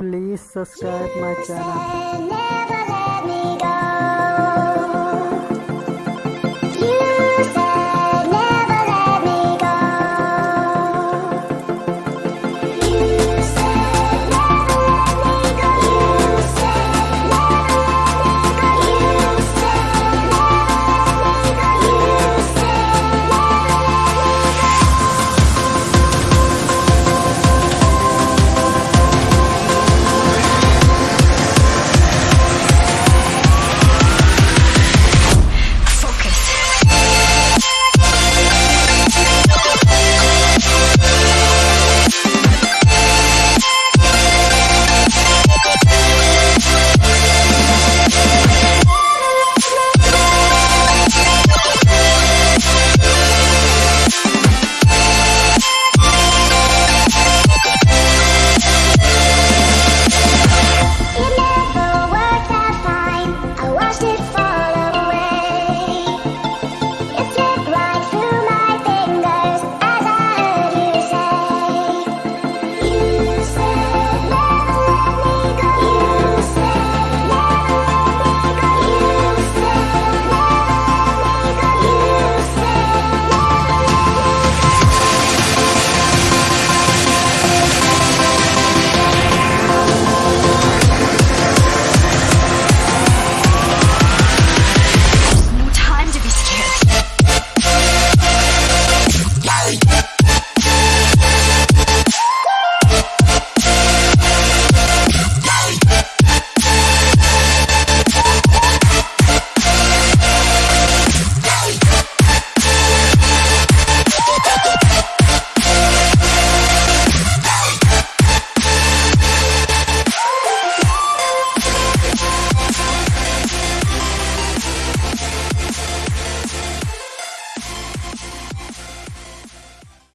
Please subscribe my channel.